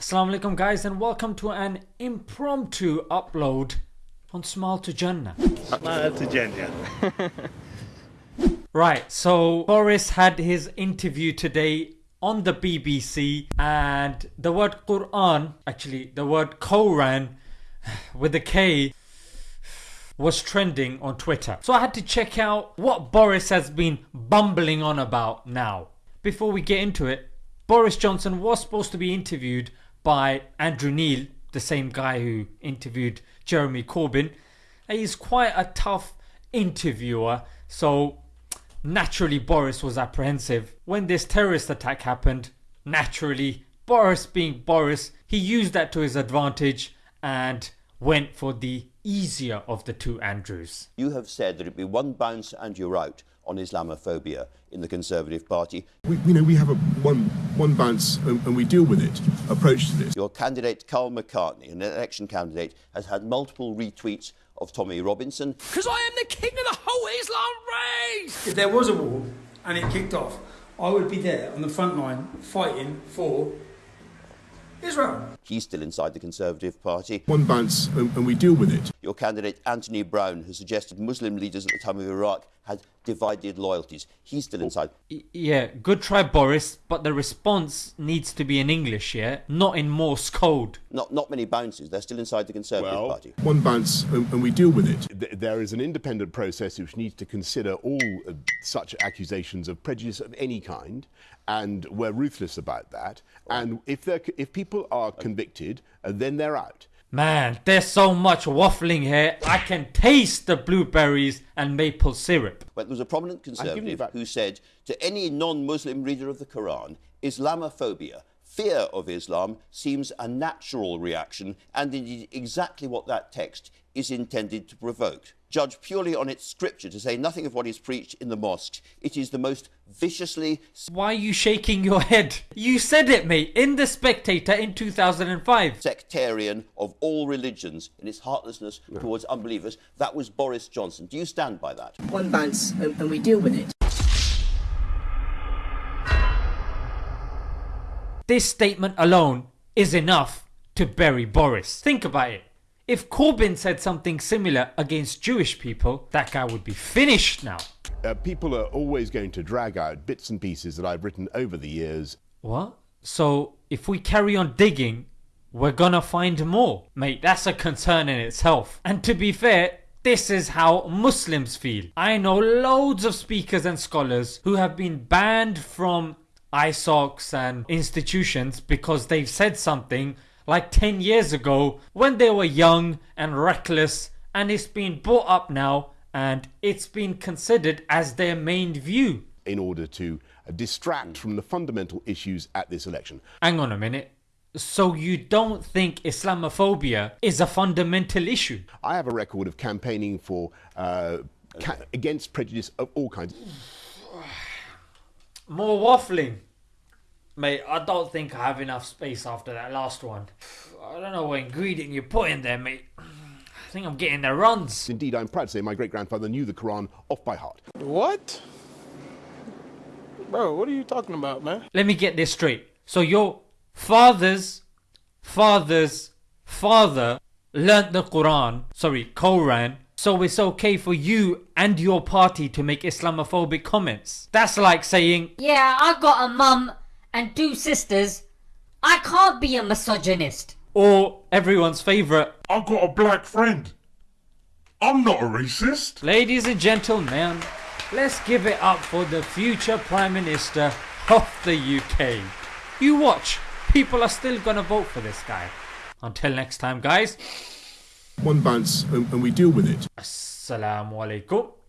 Assalamu alaikum guys and welcome to an impromptu upload on Smile to Jannah. Smile to Jannah. right, so Boris had his interview today on the BBC and the word Quran, actually the word Koran with a K was trending on Twitter. So I had to check out what Boris has been bumbling on about now. Before we get into it, Boris Johnson was supposed to be interviewed by Andrew Neil, the same guy who interviewed Jeremy Corbyn. He's quite a tough interviewer, so naturally Boris was apprehensive. When this terrorist attack happened, naturally, Boris being Boris, he used that to his advantage and went for the easier of the two Andrews. You have said that it'd be one bounce and you're out on Islamophobia in the Conservative Party. We, you know, we have a one, one bounce and, and we deal with it approach to this. Your candidate, Karl McCartney, an election candidate, has had multiple retweets of Tommy Robinson. Because I am the king of the whole Islam race! If there was a war and it kicked off, I would be there on the front line fighting for Israel. He's still inside the Conservative Party. One bounce and, and we deal with it. Your candidate, Anthony Browne, has suggested Muslim leaders at the time of Iraq had divided loyalties. He's still inside. Yeah, good try, Boris, but the response needs to be in English, yeah? Not in Morse code. Not, not many bounces. They're still inside the Conservative Well- Party. One bounce and, and we deal with it. Th- There is an independent process which needs to consider all uh, such accusations of prejudice of any kind, and we're ruthless about that. And if, they're, if people are convicted, uh, then they're out. Man, there's so much waffling here. I can taste the blueberries and maple syrup. But there was a prominent Conservative who said to any non Muslim reader of the Quran, Islamophobia, fear of Islam, seems a natural reaction and indeed exactly what that text is intended to provoke. Judge purely on its scripture, to say nothing of what is preached in the mosques, it is the most viciously Why are you shaking your head? You said it, mate, in The Spectator in 2005. sectarian of all religions in its heartlessness towards unbelievers. That was Boris Johnson. Do you stand by that? one bounce and, and we deal with it. This statement alone is enough to bury Boris. Think about it. If Corbyn said something similar against Jewish people, that guy would be finished now. Uh, people are always going to drag out bits and pieces that I've written over the years. What? So if we carry on digging, we're gonna find more. Mate, that's a concern in itself. And to be fair, this is how Muslims feel. I know loads of speakers and scholars who have been banned from ISOCs and institutions because they've said something like 10 years ago when they were young and reckless and it's been brought up now and it's been considered as their main view. in order to uh, distract from the fundamental issues at this election. Hang on a minute. So you don't think Islamophobia is a fundamental issue? I have a record of campaigning for uh, ca- against prejudice of all kinds. More waffling. Mate, I don't think I have enough space after that last one. I don't know what ingredient you put in there, mate. I think I'm getting the runs. Indeed, I'm proud to say my great grandfather knew the Quran off by heart. What? Bro, what are you talking about, man? Let me get this straight. So your father's father's father learnt the Quran, sorry, Quran, so it's okay for you and your party to make Islamophobic comments. That's like saying, Yeah, I've got a mum and two sisters. I can't be a misogynist. or everyone's favourite, I've got a black friend. I'm not a racist. Ladies and gentlemen, let's give it up for the future Prime Minister of the UK. You watch, people are still gonna vote for this guy. Until next time, guys, One bounce and, and we deal with it. Assalamu alaikum.